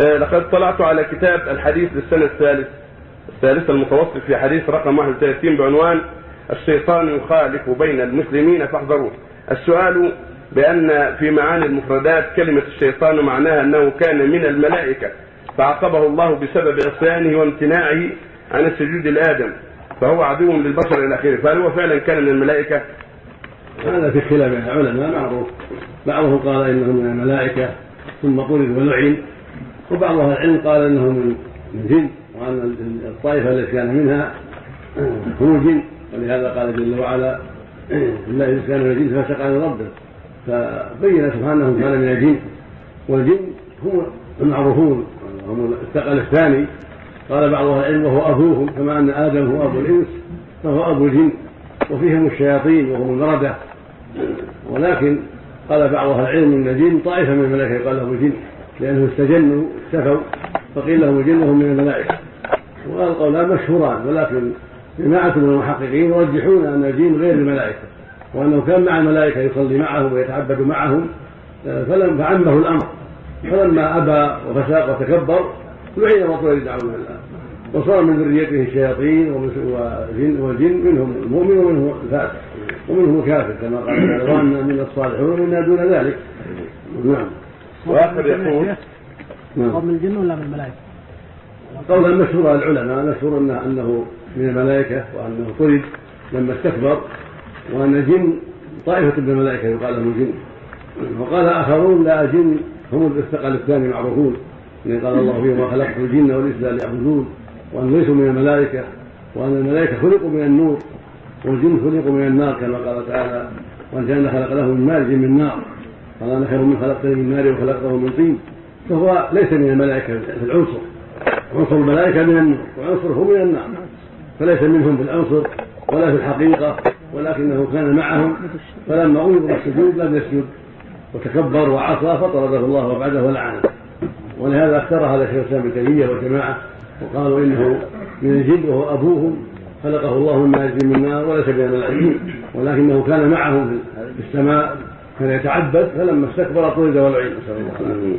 آه، لقد طلعت على كتاب الحديث للسنة الثالث. الثالثة المتوسط في حديث رقم 31 بعنوان الشيطان يخالف بين المسلمين فاحذروه. السؤال بأن في معاني المفردات كلمة الشيطان معناها أنه كان من الملائكة فعاقبه الله بسبب عصيانه وامتناعه عن السجود لآدم فهو عدو للبشر إلى آخره. فهل هو فعلا كان من الملائكة؟ هذا في خلاف العلماء. معروف. بعضهم قال إنه من الملائكة. ثم طرد ولعن وبعض أهل العلم قال إنه من الجن وأن الطائفة التي كان منها هم الجن. ولهذا قال جل وعلا الا اذا كان من الجن فسق عن ربه. فبين سبحانه كان من الجن والجن هم المعروفون. هم الثقل الثاني. قال بعض أهل العلم وهو أبوهم كما أن آدم هو أبو الإنس فهو أبو الجن. وفيهم الشياطين وهم المردة. ولكن قال بعض أهل العلم إن الجن طائفة من الملائكة يقال لهم الجن لأنه استجنوا استفوا فقيل لهم الجن وهم من الملائكة. وهذا القولان مشهوران ولكن جماعة من المحققين يرجحون أن الجن غير الملائكة وأنه كان مع الملائكة يصلي معهم ويتعبد معهم فلم فعمه الأمر. فلما أبى وفساق وتكبر لعن وطرد يدعون الله. وصار من ذريته الشياطين والجن منهم المؤمن ومنهم الفاسق. ومنهم الكافر كما قال تعالى من الصالحون ومنا دون ذلك. نعم. واخر يقول نعم. من الجن ولا من الملائكة؟ قولا مشهور العلماء مشهور انه أنه من الملائكة وأنه طرد لما استكبر وأن الجن طائفة من الملائكة يقال لهم الجن وقال آخرون لا الجن هم الثقل الثاني معروفون لأن قال الله فيهم وخلقت الجن والإنس ليعبدون وأن ليسوا من الملائكة وأن الملائكة خلقوا من النور. والجن خلقوا من النار كما قال تعالى كان خلق له من مارج من نار. قال أنا خير من خلقتني من نار وخلقته من طين. فهو ليس من الملائكة في العنصر. عنصر الملائكة من النور وعنصره من النار. فليس منهم في العنصر ولا في الحقيقة ولكنه كان معهم. فلما أمر بالسجود لم يسجد. وتكبر وعصى فطرده الله وبعده ولعنه ولهذا اختار هذا شيخ الإسلام ابن تيمية والجماعة وقالوا إنه من الجن وهو أبوهم. خلقه الله من مارج من نار وليس الملائكه ولكنه كان معهم في السماء كان يتعبد فلما استكبر طرد ولعن نسال الله